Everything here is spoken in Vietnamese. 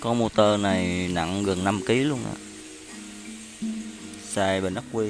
con motor này nặng gần 5 kg luôn á. Xài bình ắc quy.